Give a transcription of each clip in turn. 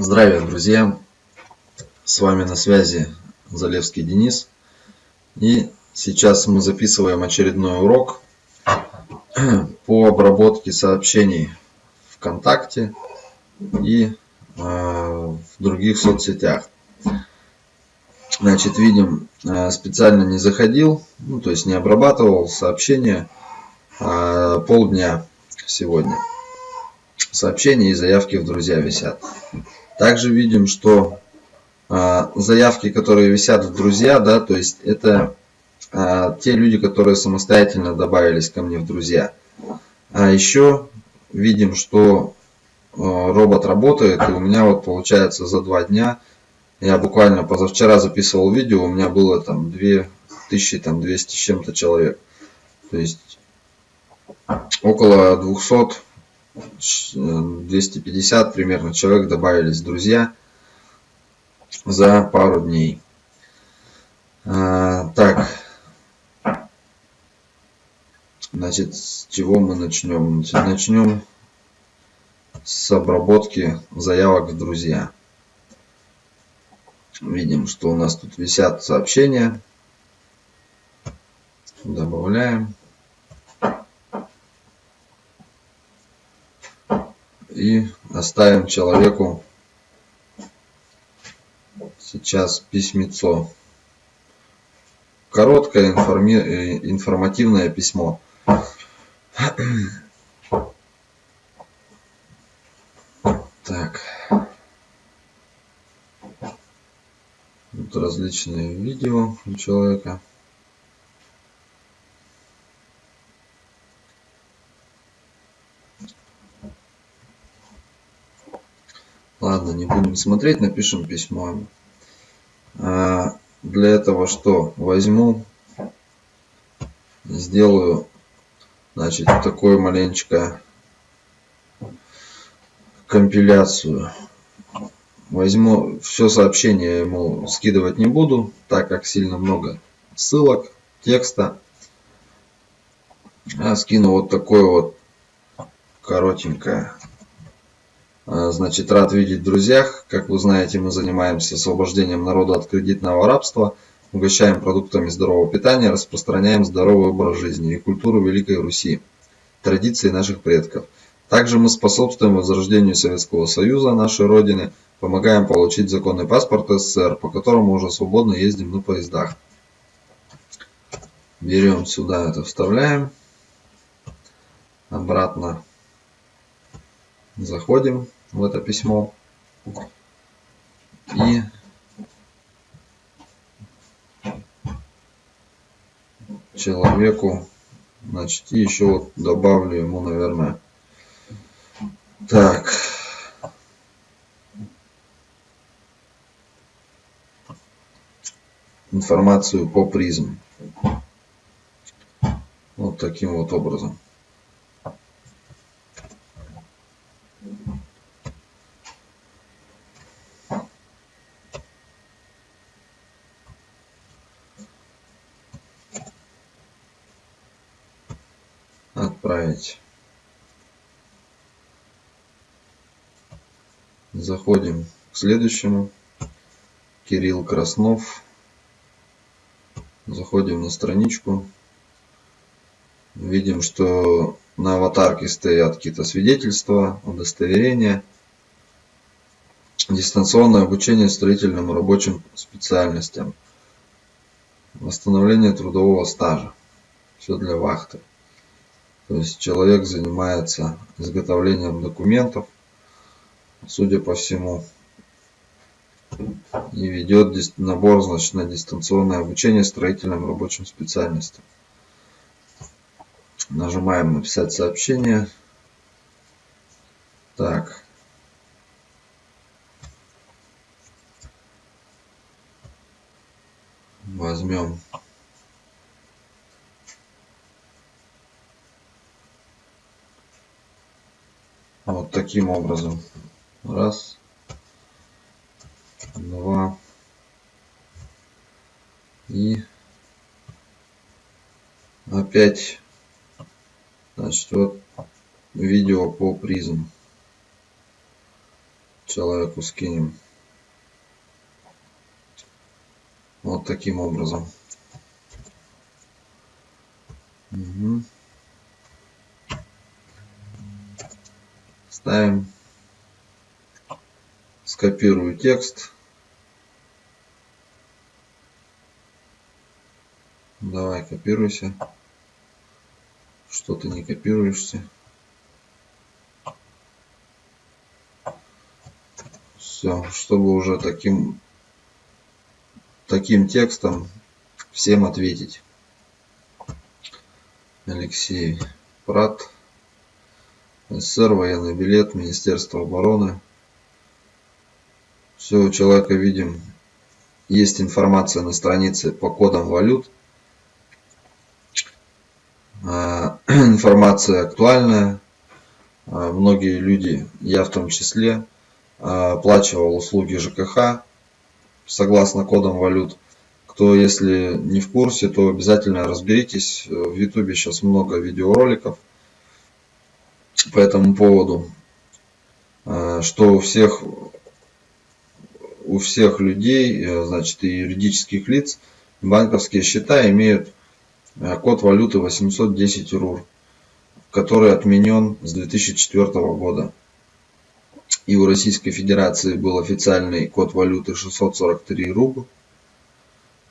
Здравия, друзья! С вами на связи Залевский Денис. И сейчас мы записываем очередной урок по обработке сообщений ВКонтакте и э, в других соцсетях. Значит, видим, э, специально не заходил, ну, то есть не обрабатывал сообщения э, полдня сегодня. Сообщения и заявки в друзья висят. Также видим, что э, заявки, которые висят в друзья, да, то есть это э, те люди, которые самостоятельно добавились ко мне в друзья. А еще видим, что э, робот работает, и у меня вот получается за два дня, я буквально позавчера записывал видео, у меня было там 2200 с чем-то человек. То есть около 200 250 примерно человек добавились друзья за пару дней. А, так. Значит, с чего мы начнем? Начнем с обработки заявок в друзья. Видим, что у нас тут висят сообщения. Добавляем. И оставим человеку сейчас письмецо. Короткое информи... Э, информативное письмо. Так. Тут различные видео у человека. Ладно, не будем смотреть, напишем письмо. А, для этого что? Возьму, сделаю, значит, такую маленечко компиляцию. Возьму все сообщение ему скидывать не буду, так как сильно много ссылок, текста. А скину вот такое вот коротенькое значит, рад видеть в друзьях. Как вы знаете, мы занимаемся освобождением народа от кредитного рабства, угощаем продуктами здорового питания, распространяем здоровый образ жизни и культуру Великой Руси, традиции наших предков. Также мы способствуем возрождению Советского Союза, нашей Родины, помогаем получить законный паспорт СССР, по которому уже свободно ездим на поездах. Берем сюда это, вставляем. Обратно заходим в это письмо. И человеку значит и еще вот добавлю ему наверное так. Информацию по призм. Вот таким вот образом отправить. Заходим к следующему. Кирилл Краснов. Заходим на страничку. Видим, что на аватарке стоят какие-то свидетельства, удостоверения. Дистанционное обучение строительным и рабочим специальностям. Восстановление трудового стажа. Все для вахты. То есть человек занимается изготовлением документов, судя по всему, и ведет набор значит, на дистанционное обучение строительным рабочим специальностям. Нажимаем написать сообщение. Так. Возьмем Вот таким образом. Раз. Два. И опять, значит, вот видео по призм. человеку скинем. Вот таким образом. Угу. Ставим. Скопирую текст. Давай, копируйся. Что ты не копируешься? Все, чтобы уже таким таким текстом всем ответить. Алексей Прат, СССР, военный билет, Министерство обороны. Все у человека видим. Есть информация на странице по кодам валют. А, информация актуальная. А, многие люди, я в том числе, а, оплачивал услуги ЖКХ согласно кодам валют. Кто, если не в курсе, то обязательно разберитесь. В Ютубе сейчас много видеороликов по этому поводу, а, что у всех, у всех людей, э, значит, и юридических лиц, банковские счета имеют э, код валюты 810 РУР, который отменен с 2004 года и у Российской Федерации был официальный код валюты 643 рубля.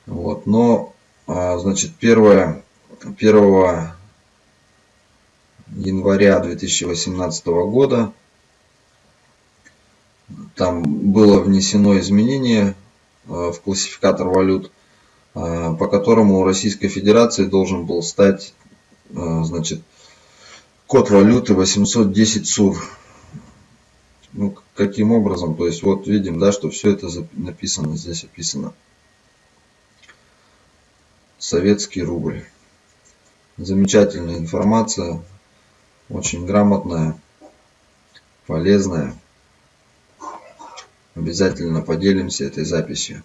Вот, но, а, значит, 1, 1 января 2018 года там было внесено изменение а, в классификатор валют, а, по которому у Российской Федерации должен был стать значит, код валюты 810 СУР. Ну, каким образом? То есть вот видим, да, что все это написано, здесь описано. Советский рубль. Замечательная информация, очень грамотная, полезная. Обязательно поделимся этой записью.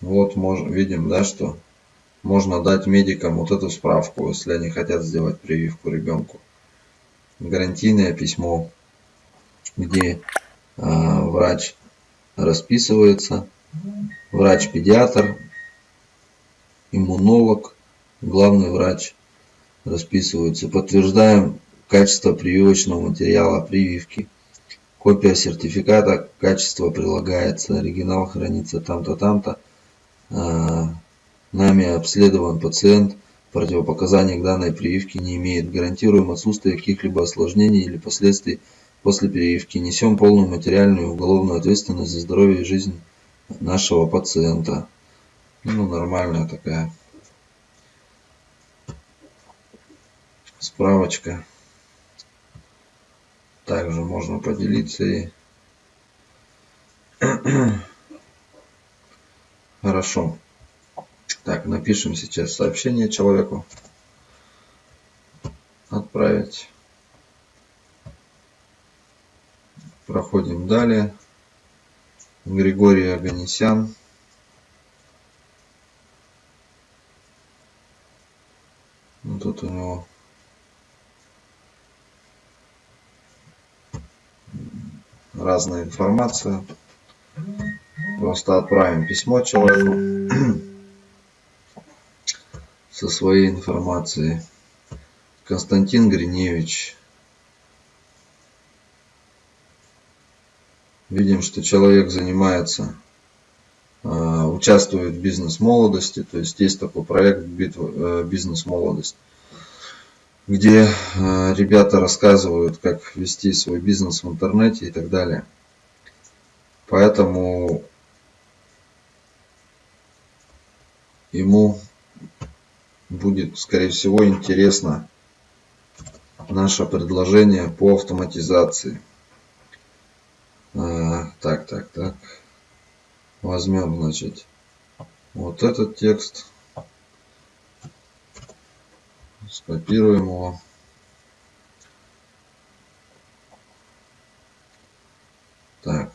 Вот можем, видим, да, что можно дать медикам вот эту справку, если они хотят сделать прививку ребенку. Гарантийное письмо, где э, врач расписывается, врач-педиатр, иммунолог, главный врач расписываются. Подтверждаем качество прививочного материала прививки. Копия сертификата качества прилагается, оригинал хранится там-то, там-то. А, нами обследован пациент, противопоказаний к данной прививке не имеет. Гарантируем отсутствие каких-либо осложнений или последствий после прививки. Несем полную материальную и уголовную ответственность за здоровье и жизнь нашего пациента. Ну, нормальная такая справочка. Также можно поделиться и Хорошо. Так, напишем сейчас сообщение человеку. Отправить. Проходим далее. Григорий Аганесян. Ну, тут у него разная информация. Просто отправим письмо человеку со своей информацией. Константин Гриневич. Видим, что человек занимается, а, участвует в бизнес-молодости. То есть есть такой проект э, «Бизнес-молодость», где э, ребята рассказывают, как вести свой бизнес в интернете и так далее. Поэтому ему будет, скорее всего, интересно наше предложение по автоматизации. Так, так, так. Возьмем, значит, вот этот текст. Скопируем его. Так.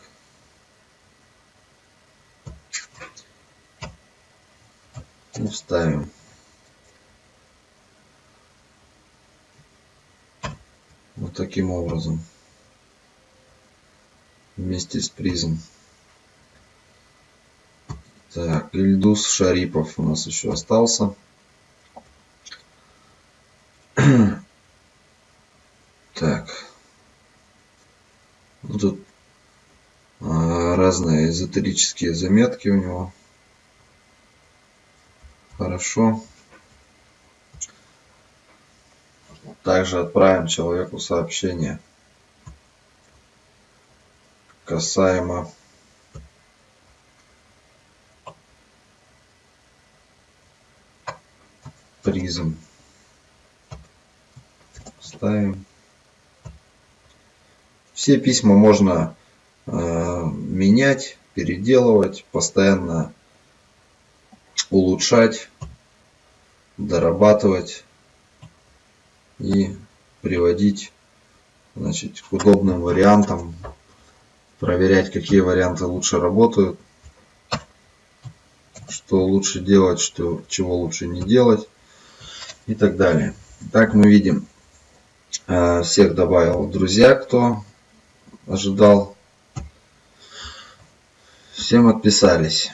и вставим. Вот таким образом. Вместе с призом. Так, Ильдус Шарипов у нас еще остался. Так. Ну, тут а, разные эзотерические заметки у него. Хорошо. Также отправим человеку сообщение касаемо призм. Ставим. Все письма можно э, менять, переделывать, постоянно улучшать, дорабатывать и приводить значит, к удобным вариантам, проверять, какие варианты лучше работают, что лучше делать, что, чего лучше не делать и так далее. Так мы видим, э, всех добавил друзья, кто ожидал. Всем отписались.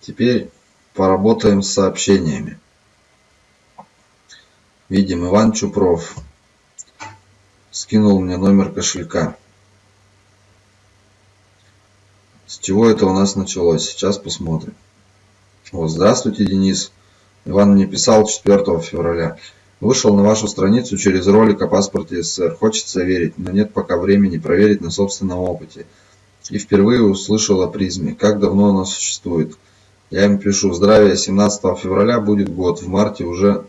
Теперь поработаем с сообщениями. Видим, Иван Чупров скинул мне номер кошелька. С чего это у нас началось? Сейчас посмотрим. Вот, здравствуйте, Денис. Иван мне писал 4 февраля. Вышел на вашу страницу через ролик о паспорте СССР. Хочется верить, но нет пока времени проверить на собственном опыте. И впервые услышал о призме. Как давно она существует? Я им пишу. Здравия, 17 февраля будет год. В марте уже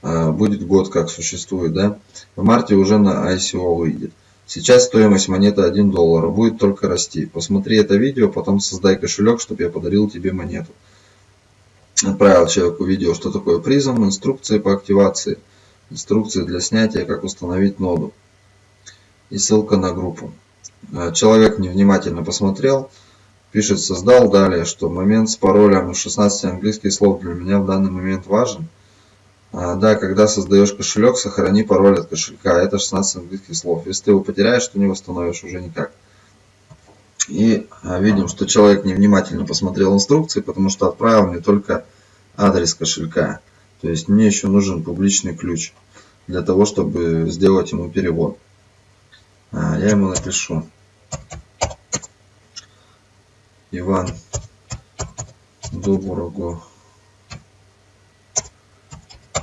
э, будет год, как существует, да? В марте уже на ICO выйдет. Сейчас стоимость монеты 1 доллар. Будет только расти. Посмотри это видео, потом создай кошелек, чтобы я подарил тебе монету отправил человеку видео, что такое призм, инструкции по активации, инструкции для снятия, как установить ноду и ссылка на группу. Э, человек невнимательно посмотрел, пишет создал далее, что момент с паролем 16 английских слов для меня в данный момент важен. А, да, когда создаешь кошелек, сохрани пароль от кошелька, это 16 английских слов. Если ты его потеряешь, то не восстановишь уже никак. И а, видим, что человек невнимательно посмотрел инструкции, потому что отправил мне только адрес кошелька. То есть мне еще нужен публичный ключ для того, чтобы сделать ему перевод. А, я ему напишу. Иван доброго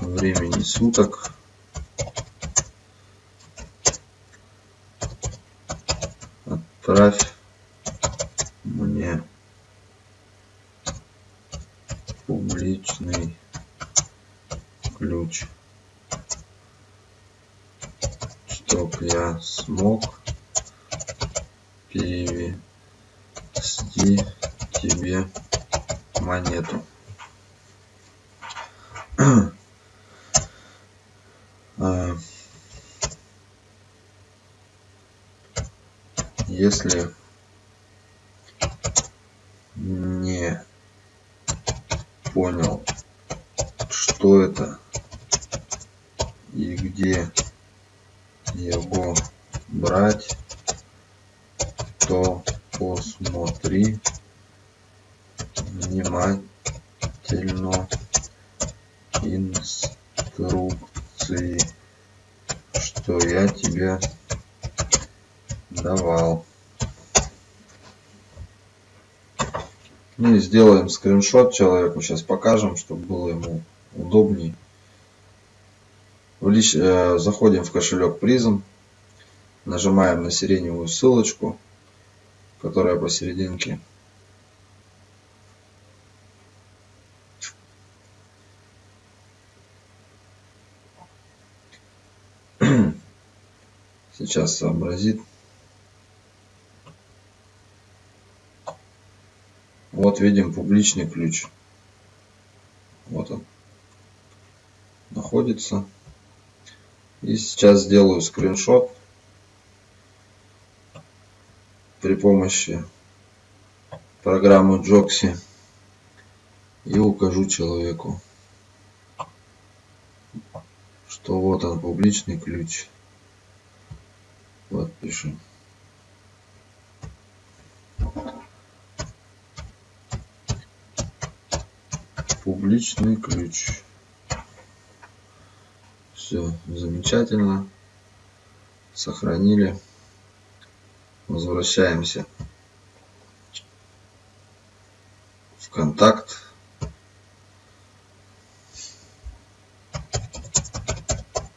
времени суток. Отправь мне публичный ключ, чтоб я смог перевести тебе монету. Если не понял, что это и где его брать, то посмотри внимательно инструкции, что я тебе давал. Ну и сделаем скриншот человеку, сейчас покажем, чтобы было ему удобней. В лич... э, заходим в кошелек призм, нажимаем на сиреневую ссылочку, которая посерединке. Сейчас сообразит. Вот видим публичный ключ. Вот он находится. И сейчас сделаю скриншот при помощи программы Joxy. и укажу человеку, что вот он публичный ключ. Подпишем. Публичный ключ. Все замечательно. Сохранили. Возвращаемся в контакт.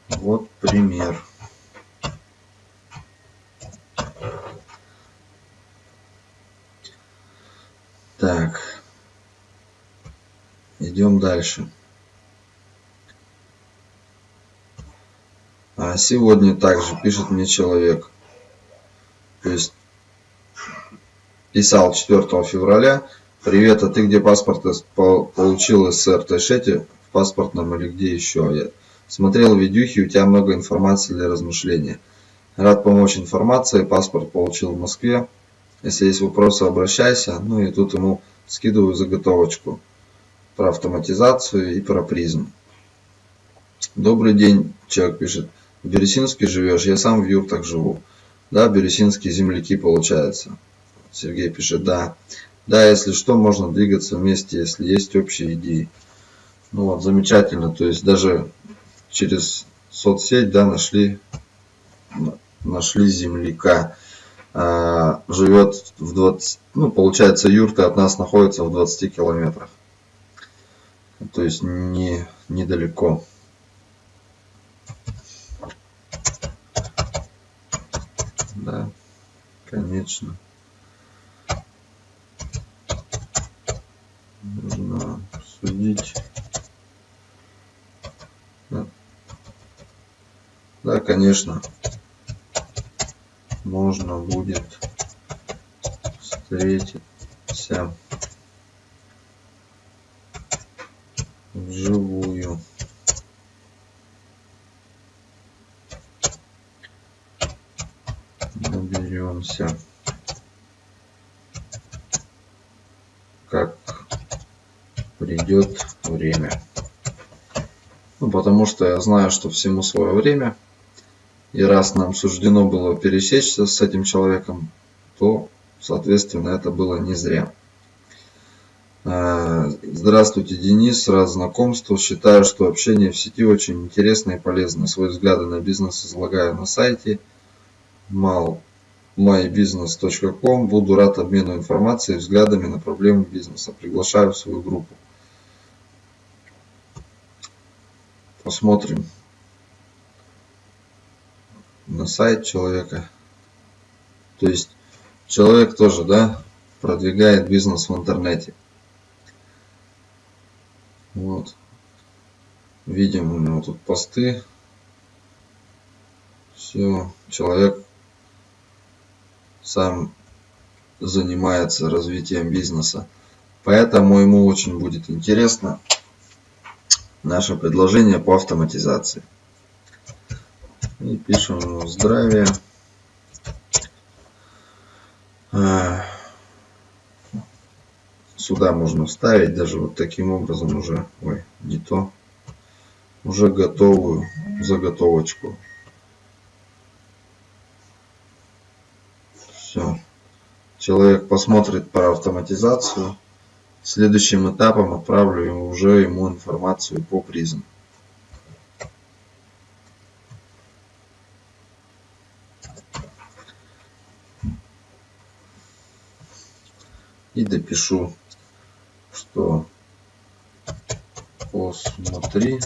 Вот пример. Так. Идем дальше. А сегодня также пишет мне человек. То есть писал 4 февраля. Привет, а ты где паспорт получил из РТШ в паспортном или где еще? Я смотрел видюхи, у тебя много информации для размышления. Рад помочь информацией, паспорт получил в Москве. Если есть вопросы, обращайся. Ну и тут ему скидываю заготовочку про автоматизацию и про призм. Добрый день, человек пишет. В Бересинске живешь? Я сам в юртах живу. Да, Бересинские земляки получается. Сергей пишет, да. Да, если что, можно двигаться вместе, если есть общие идеи. Ну вот, замечательно. То есть даже через соцсеть, да, нашли, нашли земляка. А, живет в 20, ну, получается, юрта от нас находится в 20 километрах. То есть не, недалеко. Да, конечно. Нужно судить. Да. да, конечно. Можно будет встретиться вживую. Наберемся. Как придет время. Ну, потому что я знаю, что всему свое время. И раз нам суждено было пересечься с этим человеком, то, соответственно, это было не зря. Здравствуйте, Денис. Рад знакомству. Считаю, что общение в сети очень интересно и полезно. Свои взгляды на бизнес излагаю на сайте malmybusiness.com. Буду рад обмену информацией и взглядами на проблемы бизнеса. Приглашаю в свою группу. Посмотрим на сайт человека. То есть человек тоже, да, продвигает бизнес в интернете. Вот. Видим у него тут посты. Все, человек сам занимается развитием бизнеса. Поэтому ему очень будет интересно наше предложение по автоматизации. И пишем здравия. Сюда можно вставить даже вот таким образом уже, ой, не то, уже готовую заготовочку. Все. Человек посмотрит про автоматизацию. Следующим этапом отправлю уже ему информацию по призм. И допишу что посмотри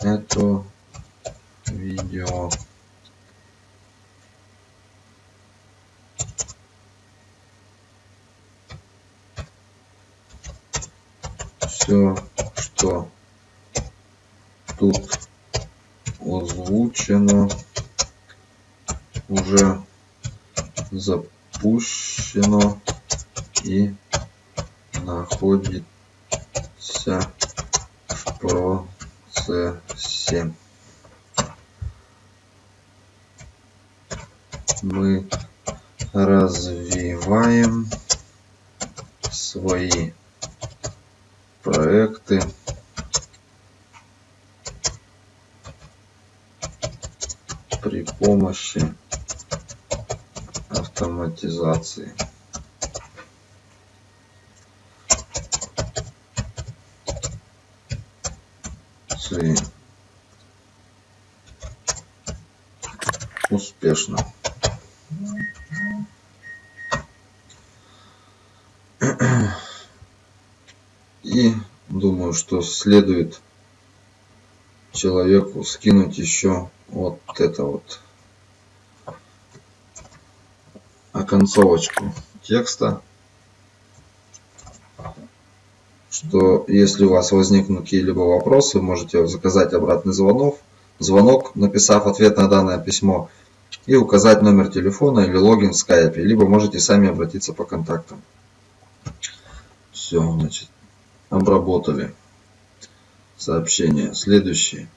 это видео. Все что тут озвучено уже запущено и находится в процессе. Мы развиваем свои проекты при помощи автоматизации. Успешно. И думаю, что следует человеку скинуть еще вот это вот оконцовочку текста, что если у вас возникнут какие-либо вопросы, можете заказать обратный звонок, звонок, написав ответ на данное письмо и указать номер телефона или логин в скайпе, либо можете сами обратиться по контактам. Все, значит, обработали сообщение. Следующее.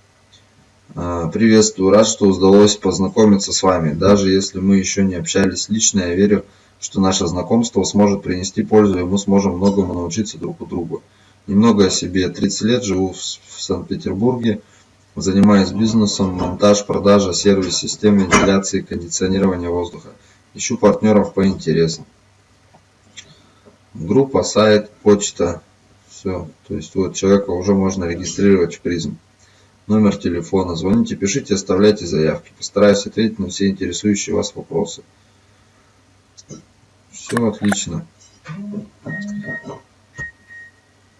А, приветствую, рад, что удалось познакомиться с вами. Даже если мы еще не общались лично, я верю, что наше знакомство сможет принести пользу, и мы сможем многому научиться друг у друга. Немного о себе. 30 лет живу в Санкт-Петербурге. Занимаюсь бизнесом, монтаж, продажа, сервис, систем вентиляции кондиционирования воздуха. Ищу партнеров по интересам. Группа, сайт, почта. Все. То есть вот человека уже можно регистрировать в призм номер телефона. Звоните, пишите, оставляйте заявки. Постараюсь ответить на все интересующие вас вопросы. Все отлично.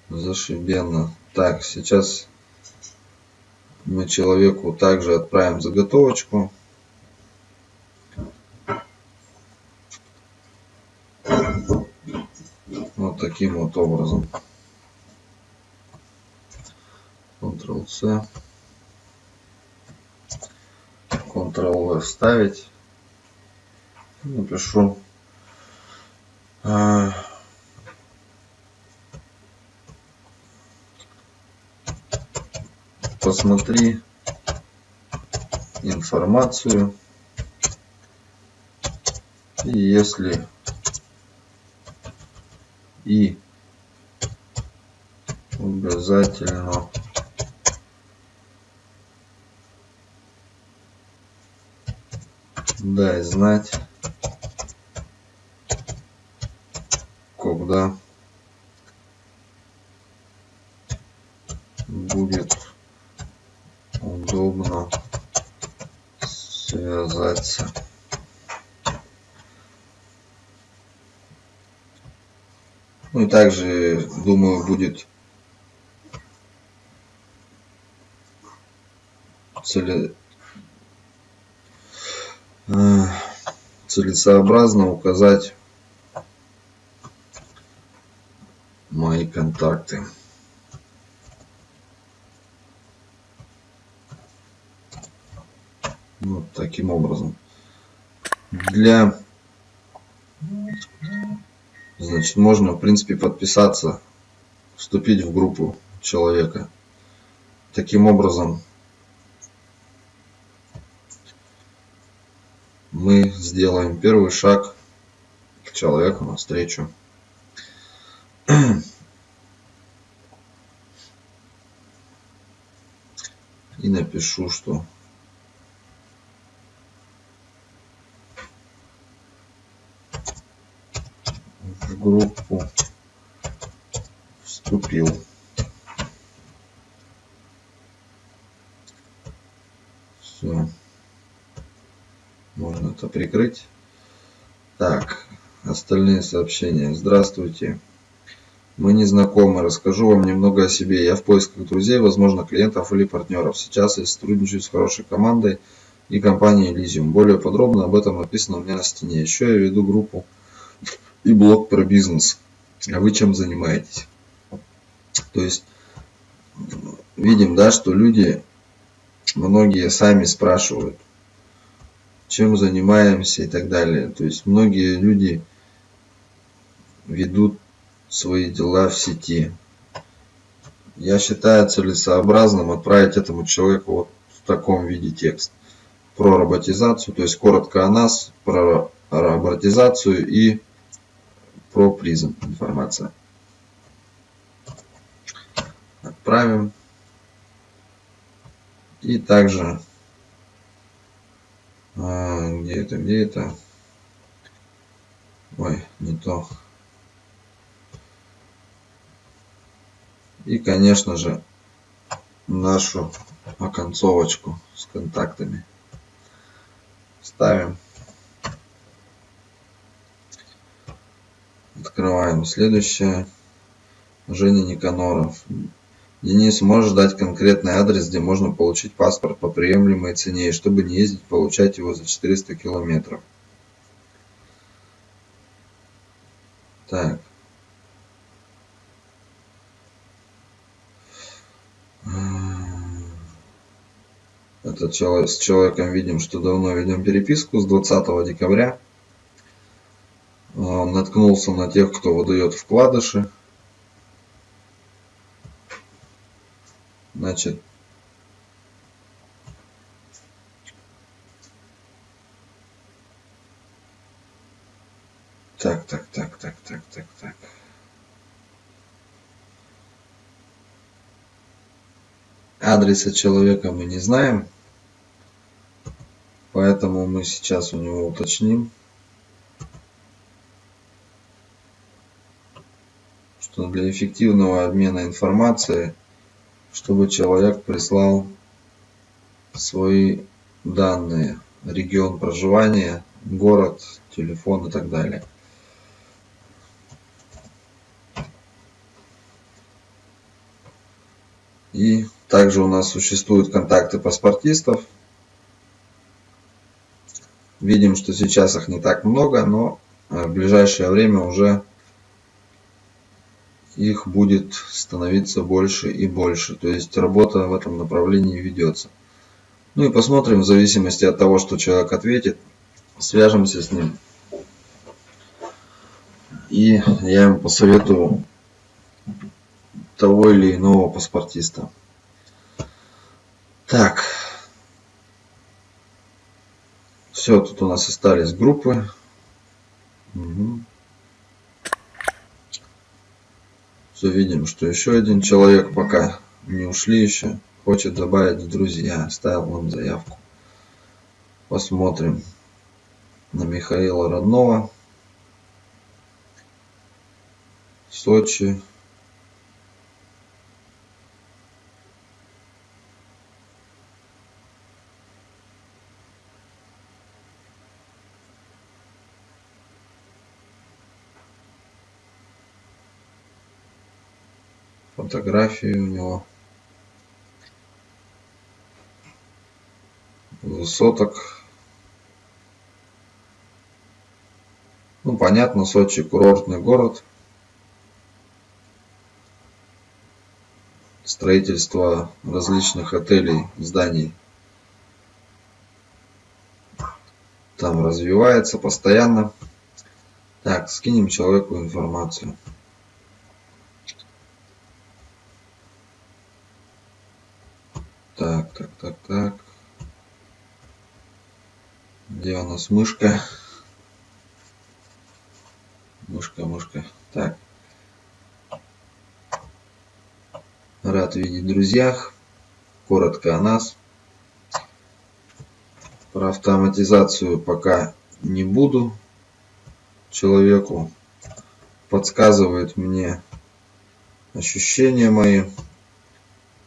Зашибенно. Так, сейчас мы человеку также отправим заготовочку. Вот таким вот образом. Ctrl-C. Ctrl-V вставить. Напишу. А, посмотри информацию. И если и обязательно дай знать, когда будет удобно связаться. Ну и также, думаю, будет цели, Э, целесообразно указать мои контакты. Вот таким образом. Для значит можно в принципе подписаться, вступить в группу человека. Таким образом мы сделаем первый шаг к человеку навстречу. И напишу, что в группу вступил. Все можно это прикрыть. Так, остальные сообщения. Здравствуйте. Мы не знакомы. Расскажу вам немного о себе. Я в поисках друзей, возможно, клиентов или партнеров. Сейчас я сотрудничаю с хорошей командой и компанией Elysium. Более подробно об этом написано у меня на стене. Еще я веду группу и блог про бизнес. А вы чем занимаетесь? То есть, видим, да, что люди, многие сами спрашивают, чем занимаемся и так далее. То есть многие люди ведут свои дела в сети. Я считаю целесообразным отправить этому человеку вот в таком виде текст про роботизацию, то есть коротко о нас, про роботизацию и про призм информация. отправим. И также, а, где это, где это? Ой, не то. И, конечно же, нашу оконцовочку с контактами ставим. Открываем следующее. Женя Никаноров. Денис, можешь дать конкретный адрес, где можно получить паспорт по приемлемой цене, и чтобы не ездить получать его за 400 километров. Так. Человек, с человеком видим, что давно ведем переписку с 20 декабря. Он наткнулся на тех, кто выдает вкладыши. Значит, так, так, так, так, так, так, так. Адреса человека мы не знаем, поэтому мы сейчас у него уточним, что для эффективного обмена информацией чтобы человек прислал свои данные, регион проживания, город, телефон и так далее. И также у нас существуют контакты паспортистов. Видим, что сейчас их не так много, но в ближайшее время уже их будет становиться больше и больше. То есть работа в этом направлении ведется. Ну и посмотрим, в зависимости от того, что человек ответит, свяжемся с ним. И я ему посоветую того или иного паспортиста. Так. Все, тут у нас остались группы. Угу. Все видим, что еще один человек пока не ушли еще. Хочет добавить в друзья. Оставил нам заявку. Посмотрим на Михаила Родного. Сочи. Фотографии у него. Высоток. Ну понятно сочи курортный город. Строительство различных отелей зданий. Там развивается постоянно. Так скинем человеку информацию Так, так, так, так. Где у нас мышка? Мышка, мышка. Так. Рад видеть друзьях. Коротко о нас. Про автоматизацию пока не буду. Человеку подсказывает мне ощущения мои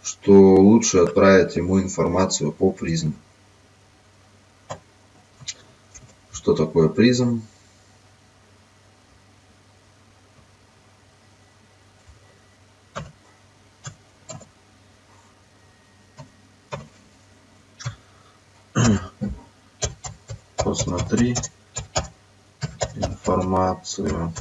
что лучше отправить ему информацию по призм. Что такое призм? Посмотри информацию.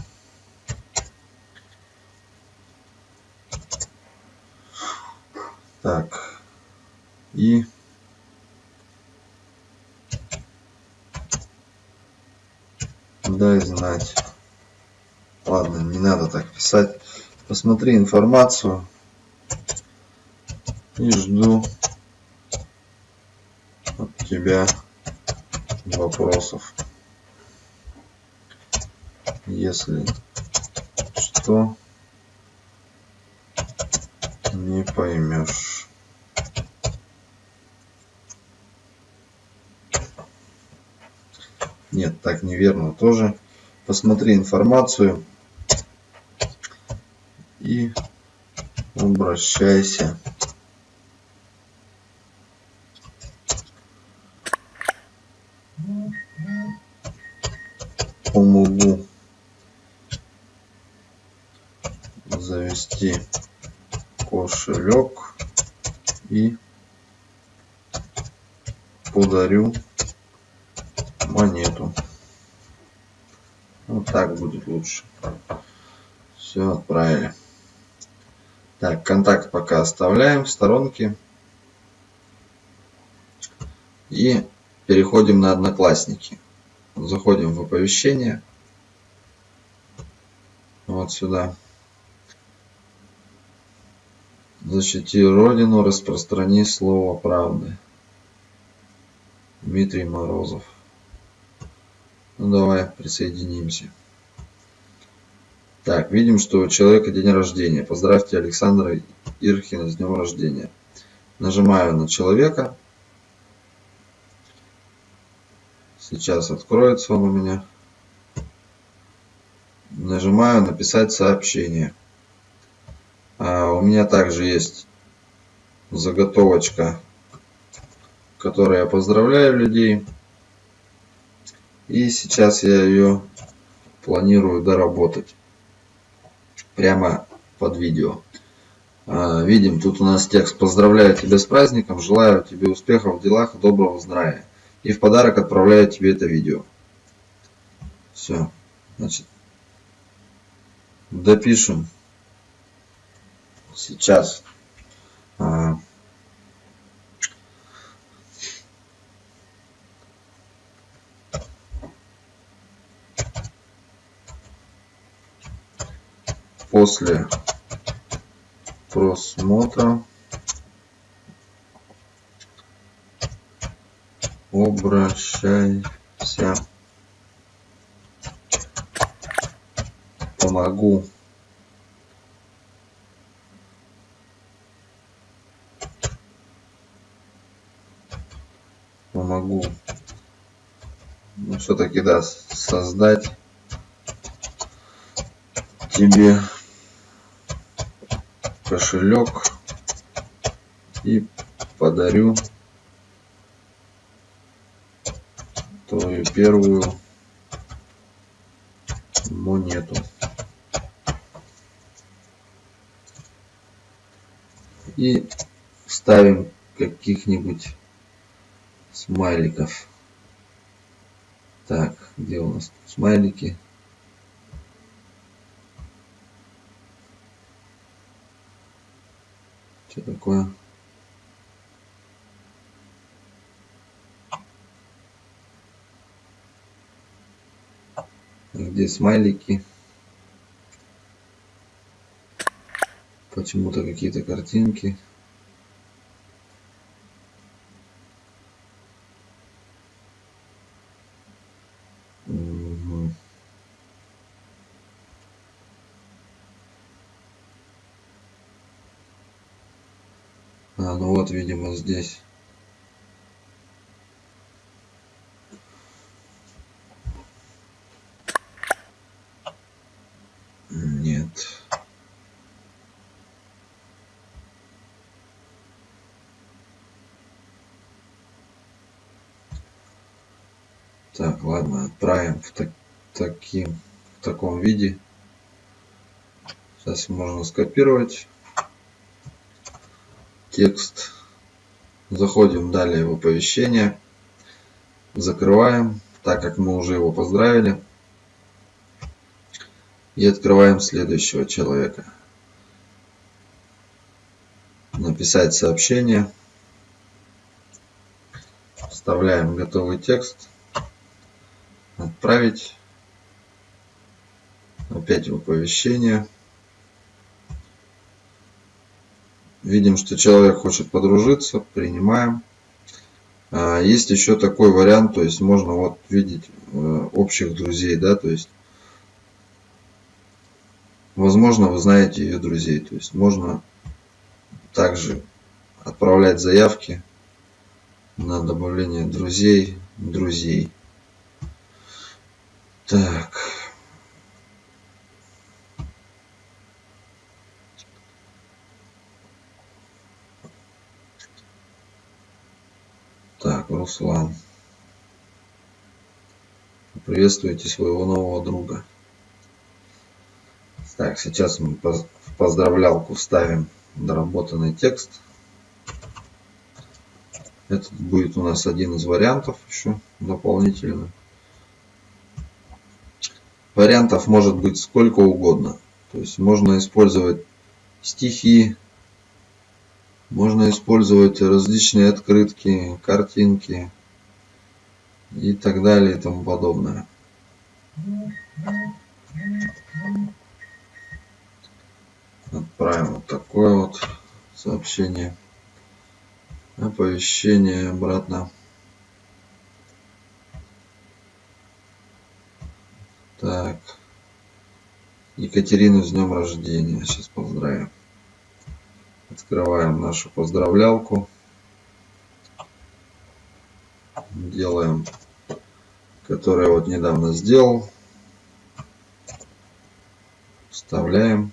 Так. И дай знать. Ладно, не надо так писать. Посмотри информацию. И жду от тебя вопросов. Если что, не поймешь. Нет, так неверно тоже. Посмотри информацию и обращайся. Помогу завести кошелек и подарю монету. Вот так будет лучше. Все, отправили. Так, контакт пока оставляем в сторонке. И переходим на Одноклассники. Заходим в оповещение. Вот сюда. Защити Родину, распространи слово правды. Дмитрий Морозов. Ну давай присоединимся. Так, видим, что у человека день рождения. Поздравьте Александра Ирхина с днем рождения. Нажимаю на человека. Сейчас откроется он у меня. Нажимаю написать сообщение. А у меня также есть заготовочка, которой я поздравляю людей. И сейчас я ее планирую доработать прямо под видео. А, видим, тут у нас текст «Поздравляю тебя с праздником, желаю тебе успехов в делах и доброго здравия». И в подарок отправляю тебе это видео. Все. Значит, допишем сейчас. А, после просмотра обращайся. Помогу. Помогу. Ну все-таки да создать тебе кошелек и подарю твою первую монету. И ставим каких-нибудь смайликов. Так, где у нас смайлики? Что такое? Где смайлики? Почему-то какие-то картинки. А, ну вот, видимо, здесь. Нет. Так, ладно, отправим в, так, таким, в таком виде. Сейчас можно скопировать текст. Заходим далее в оповещение. Закрываем, так как мы уже его поздравили. И открываем следующего человека. Написать сообщение. Вставляем готовый текст. Отправить. Опять в оповещение. Видим, что человек хочет подружиться, принимаем. А, есть еще такой вариант, то есть можно вот видеть э, общих друзей, да, то есть возможно вы знаете ее друзей, то есть можно также отправлять заявки на добавление друзей, друзей. Так. Так, Руслан. Приветствуйте своего нового друга. Так, сейчас мы в поздравлялку вставим доработанный текст. Это будет у нас один из вариантов еще дополнительно. Вариантов может быть сколько угодно. То есть можно использовать стихи, можно использовать различные открытки, картинки и так далее и тому подобное. Отправим вот такое вот сообщение оповещение обратно. Так. Екатерину с днем рождения. Сейчас поздравим. Открываем нашу поздравлялку. Делаем, которую вот недавно сделал. Вставляем.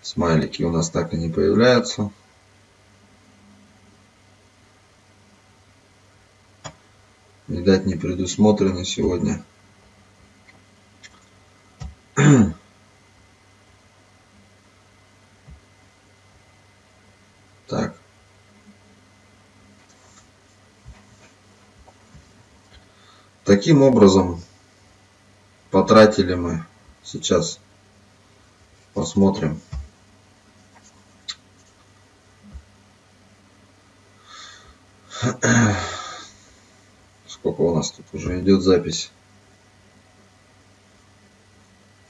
Смайлики у нас так и не появляются. видать не предусмотрены сегодня. Так. Таким образом потратили мы сейчас посмотрим Сколько у нас тут уже идет запись?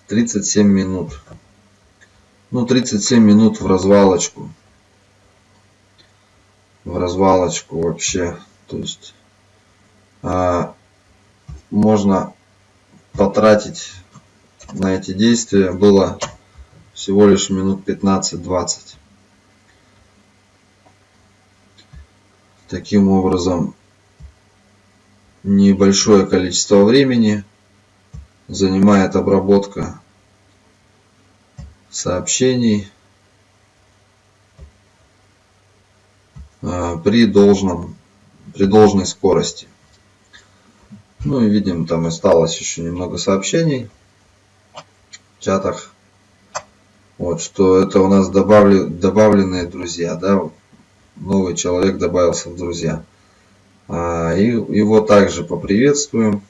37 минут. Ну, 37 минут в развалочку. В развалочку вообще. То есть а, можно потратить на эти действия было всего лишь минут 15-20. Таким образом, небольшое количество времени занимает обработка сообщений а, при должном при должной скорости. Ну и видим, там осталось еще немного сообщений в чатах. Вот, что это у нас добавли, добавленные друзья, да, новый человек добавился в друзья. А, и его также поприветствуем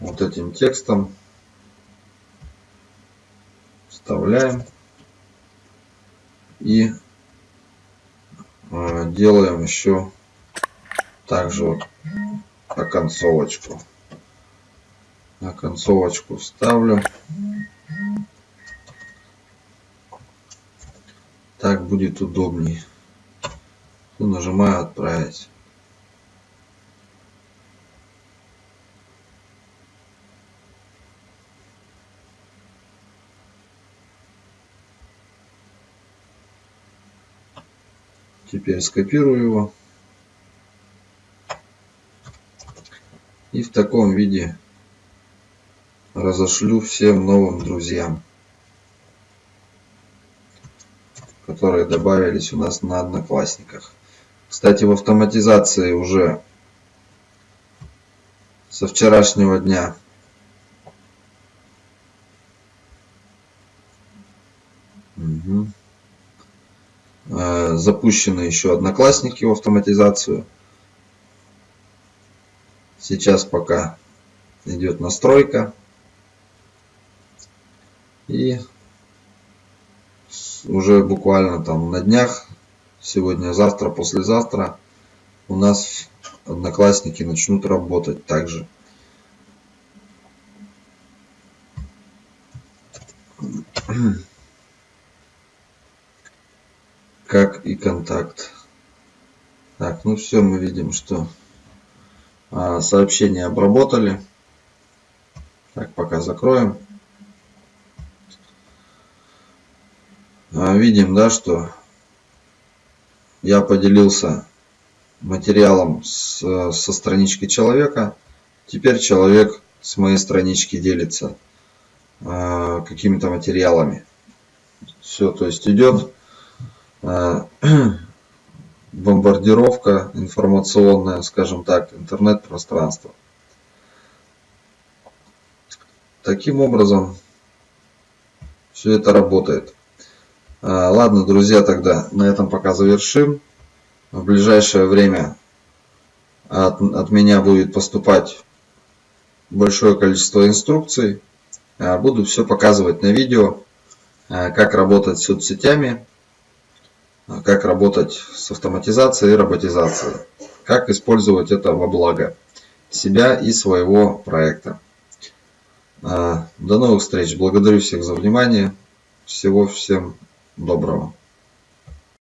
вот этим текстом. Вставляем. И а, делаем еще также вот оконцовочку. Оконцовочку вставлю. Так будет удобнее. Нажимаю отправить. Теперь скопирую его. И в таком виде разошлю всем новым друзьям, которые добавились у нас на Одноклассниках. Кстати, в автоматизации уже со вчерашнего дня угу запущены еще одноклассники в автоматизацию. Сейчас пока идет настройка. И уже буквально там на днях, сегодня, завтра, послезавтра у нас одноклассники начнут работать также. как и контакт. Так, ну все, мы видим, что сообщение обработали. Так, пока закроем. А, видим, да, что я поделился материалом с, со странички человека. Теперь человек с моей странички делится э, какими-то материалами. Все, то есть идет э, бомбардировка информационная, скажем так, интернет-пространство. Таким образом, все это работает. А, ладно, друзья, тогда на этом пока завершим. В ближайшее время от, от меня будет поступать большое количество инструкций. А, буду все показывать на видео, а, как работать с соцсетями, как работать с автоматизацией и роботизацией, как использовать это во благо себя и своего проекта. До новых встреч. Благодарю всех за внимание. Всего всем доброго.